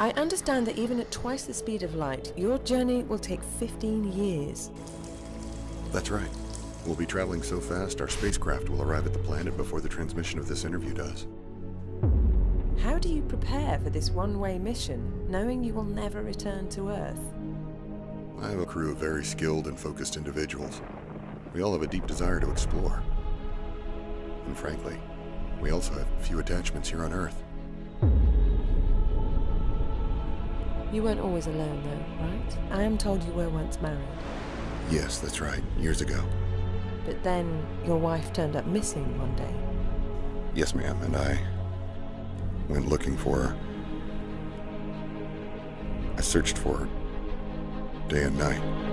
I understand that even at twice the speed of light, your journey will take 15 years. That's right. We'll be traveling so fast, our spacecraft will arrive at the planet before the transmission of this interview does. How do you prepare for this one-way mission, knowing you will never return to Earth? I have a crew of very skilled and focused individuals. We all have a deep desire to explore. And frankly, we also have few attachments here on Earth. You weren't always alone, though, right? I am told you were once married. Yes, that's right, years ago. But then your wife turned up missing one day. Yes, ma'am, and I went looking for her. I searched for her day and night.